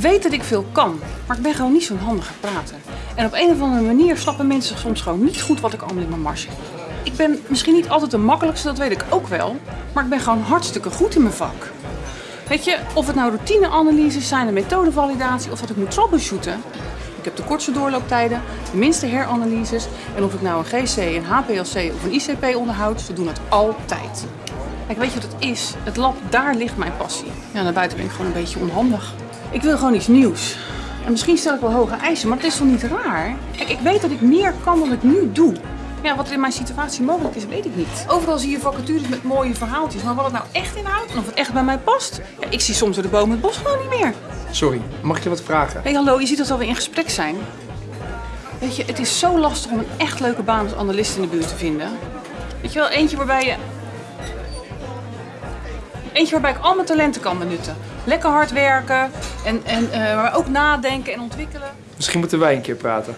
weet dat ik veel kan, maar ik ben gewoon niet zo'n handige prater. En op een of andere manier snappen mensen soms gewoon niet goed wat ik allemaal in mijn mars heb. Ik ben misschien niet altijd de makkelijkste, dat weet ik ook wel, maar ik ben gewoon hartstikke goed in mijn vak. Weet je, of het nou routineanalyses zijn, een methodevalidatie of dat ik moet troubleshooten. Ik heb de kortste doorlooptijden, de minste heranalyses en of ik nou een GC, een HPLC of een ICP onderhoud, ze doen het altijd. Kijk, weet je wat het is? Het lab, daar ligt mijn passie. Ja, naar buiten ben ik gewoon een beetje onhandig. Ik wil gewoon iets nieuws. En misschien stel ik wel hoge eisen, maar het is toch niet raar? Kijk, ik weet dat ik meer kan dan ik nu doe. Ja, wat er in mijn situatie mogelijk is, weet ik niet. Overal zie je vacatures met mooie verhaaltjes, maar wat het nou echt inhoudt en of het echt bij mij past, ja, ik zie soms door de bomen het bos gewoon niet meer. Sorry, mag ik je wat vragen? Hé, hey, hallo, je ziet dat we alweer in gesprek zijn. Weet je, het is zo lastig om een echt leuke baan als analist in de buurt te vinden. Weet je wel, eentje waarbij je... Eentje waarbij ik al mijn talenten kan benutten. Lekker hard werken en, en eh, maar ook nadenken en ontwikkelen. Misschien moeten wij een keer praten.